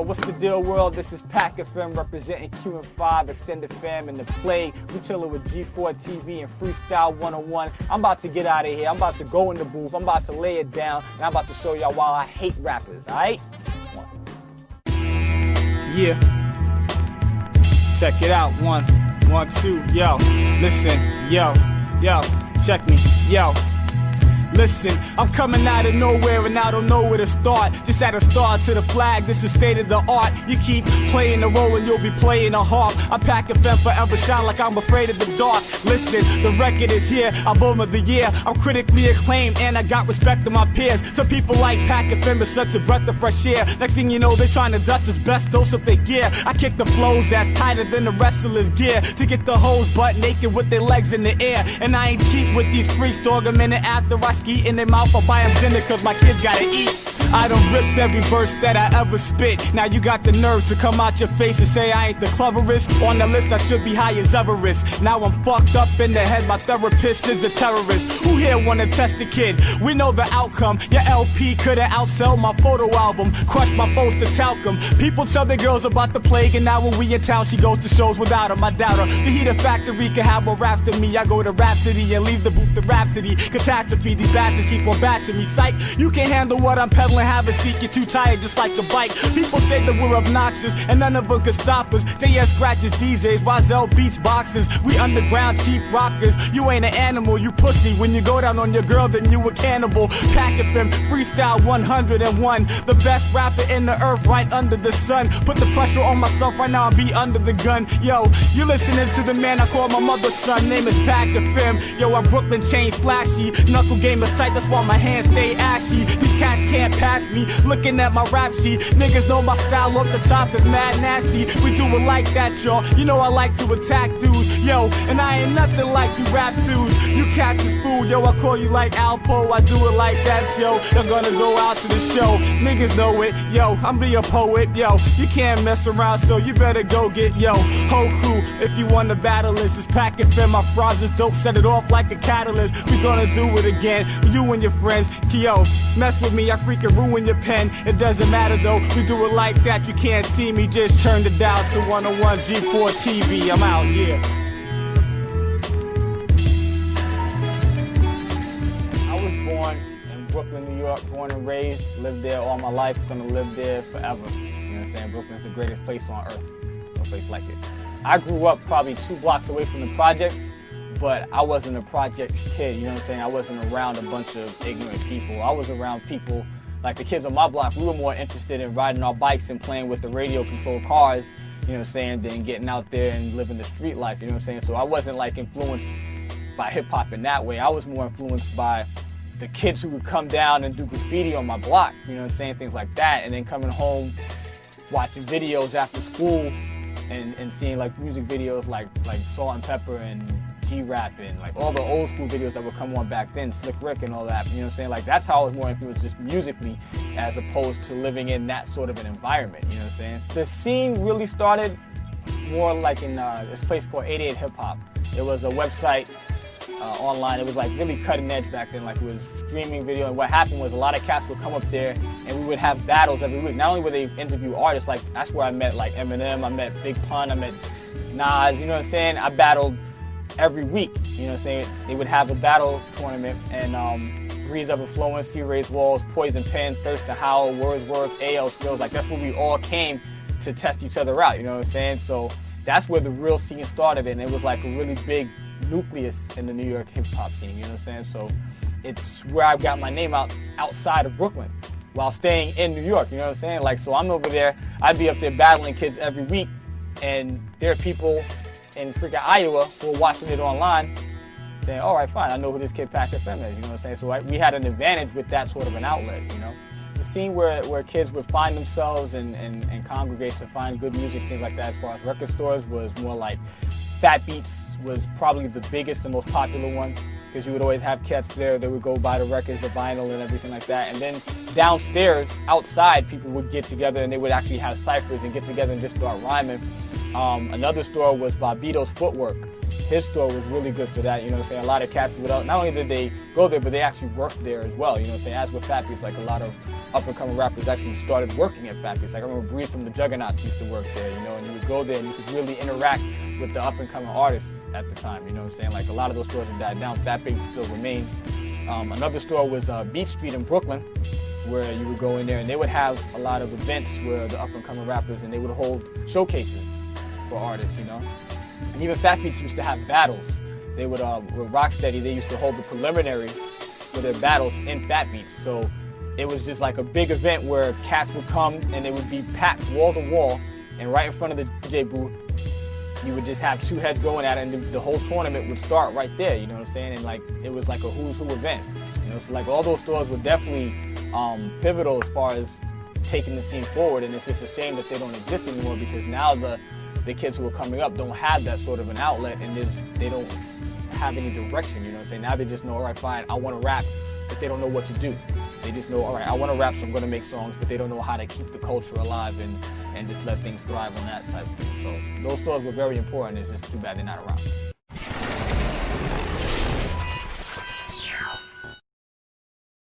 What's the deal, world? This is Pack FM representing QN5, Extended Fam, and the play. We chilling with G4 TV and Freestyle 101. I'm about to get out of here. I'm about to go in the booth. I'm about to lay it down, and I'm about to show y'all why I hate rappers, all right? Yeah. Check it out. One, one, two. Yo, listen. Yo, yo, check me. Yo. Listen, I'm coming out of nowhere and I don't know where to start. Just add a star to the flag, this is state of the art. You keep playing the role and you'll be playing a harp. I pack a fem forever shine like I'm afraid of the dark. Listen, the record is here, album of the year. I'm critically acclaimed and I got respect of my peers. Some people like Pack FM is such a breath of fresh air. Next thing you know, they're trying to dust his best dose of their gear. I kick the flows that's tighter than the wrestler's gear to get the hoes butt naked with their legs in the air. And I ain't cheap with these freaks, dog. A minute after I ski in their mouth, I'll buy them dinner cause my kids gotta eat. I done ripped every verse that I ever spit. Now you got the nerve to come out your face and say I ain't the cleverest. On the list, I should be high as Everest. Now I'm fucked up in the head, my therapist is a terrorist. Who here wanna test a kid? We know the outcome. Your LP could've outsell my photo album. Crush my foes to talcum. People tell their girls about the plague, and now when we in town, she goes to shows without her. Doubt her. The heater factory can have more raps than me. I go to Rhapsody and leave the booth to Rhapsody. Catastrophe, these bastards keep on bashing me. Psych, you can't handle what I'm peddling, have a seat, you're too tired just like a bike. People say that we're obnoxious, and none of them can stop us. They JS scratches DJs, Rozelle beats boxers. We underground cheap rockers. You ain't an animal, you pussy. When you go down on your girl, then you a cannibal. Pack FM, freestyle 101. The best rapper in the earth, right under the sun. Put the pressure on myself right now, I'll be under the gun. Yo, you listening to the man I call my mother's son. Name is Pack FM. Yo, I'm Brooklyn chain flashy. Knuckle game is tight, that's why my hands stay ashy. These cats can't pass me. Looking at my rap sheet, niggas know my style off the top is mad nasty. We do it like that, y'all. You know I like to attack dudes, yo. And I ain't nothing like you rap dudes. You cats is food, yo. I call you like Alpo. I do it like that, yo. You're gonna go out to the show. Niggas know it, yo. I'm be a poet, yo. You can't mess around, so you better go get yo. Whole crew, if you want to battle this, is pack it fin. My fries is dope, set it off like a catalyst. We gonna do it again. You and your friends, yo. Mess with me, I freaking ruin your pen. It doesn't matter though, we do it like that. You can't see me, just turn it down to 101 G4 TV. I'm out here. I was born in Brooklyn, New York, born and raised, lived there all my life, gonna live there forever. You know what I'm saying? Brooklyn's the greatest place on earth. No place like it. I grew up probably two blocks away from the projects, but I wasn't a project kid, you know what I'm saying? I wasn't around a bunch of ignorant people. I was around people like the kids on my block, we were more interested in riding our bikes and playing with the radio controlled cars, you know what I'm saying, than getting out there and living the street life, you know what I'm saying? So I wasn't like influenced by hip hop in that way. I was more influenced by the kids who would come down and do graffiti on my block, you know what I'm saying, things like that, and then coming home, watching videos after school and, and seeing like music videos like like Salt-N-Pepa and G-Rap and like all the old school videos that would come on back then, Slick Rick and all that. You know what I'm saying? Like that's how I was more influenced just musically as opposed to living in that sort of an environment. You know what I'm saying? The scene really started more like in uh, this place called 88 Hip Hop. It was a website uh, online. It was like really cutting edge back then. Like it was streaming video. And what happened was a lot of cats would come up there and we would have battles every week. Not only would they interview artists, like that's where I met like Eminem, I met Big Pun, I met Nas. You know what I'm saying? I battled every week. You know what I'm saying? They would have a battle tournament and um, Breeze Up and Flowing, C-Rayz Walz, Poison Pen, Thirstin Howl, Wordsworth, AL Skills. Like that's where we all came to test each other out. You know what I'm saying? So that's where the real scene started and it was like a really big nucleus in the New York hip hop scene. You know what I'm saying? So it's where I got my name out outside of Brooklyn while staying in New York. You know what I'm saying? Like, so I'm over there. I'd be up there battling kids every week, and there are people in freaking Iowa who are watching it online saying, all right, fine, I know who this kid Pack FM is. You know what I'm saying? So I, we had an advantage with that sort of an outlet, you know? The scene where, where kids would find themselves and, and, and congregate to find good music, things like that, as far as record stores, was more like Fat Beats was probably the biggest and most popular one because you would always have cats there that would go buy the records, the vinyl, and everything like that. And then downstairs, outside, people would get together and they would actually have ciphers and get together and just start rhyming. Um, another store was Bobbito's Footwork. his store was really good for that. You know what I'm saying? A lot of cats would, not only did they go there, but they actually worked there as well. You know what I'm saying? As with Beats, like a lot of up-and-coming rappers actually started working at Beats. Like I remember Breeze from the Juggaknots used to work there, you know, and you would go there and you could really interact with the up-and-coming artists at the time. You know what I'm saying? Like a lot of those stores have died down. Fat Beats still remains. Um, another store was uh, Beat Street in Brooklyn, where you would go in there and they would have a lot of events where the up-and-coming rappers and they would hold showcases for artists, you know. And even Fat Beats used to have battles. They would, uh, with Rocksteady, they used to hold the preliminaries for their battles in Fat Beats. So it was just like a big event where cats would come and they would be packed wall to wall. And right in front of the DJ booth, you would just have two heads going at it and the, the whole tournament would start right there, you know what I'm saying? And like, it was like a who's who event. You know, so like all those stores were definitely um, pivotal as far as taking the scene forward. And it's just a shame that they don't exist anymore because now the the kids who are coming up don't have that sort of an outlet and they don't have any direction, you know what I'm saying? Now they just know, all right, fine, I want to rap, but they don't know what to do. They just know, all right, I want to rap, so I'm going to make songs, but they don't know how to keep the culture alive and, and just let things thrive on that type of thing. So those stores were very important. It's just too bad they're not around.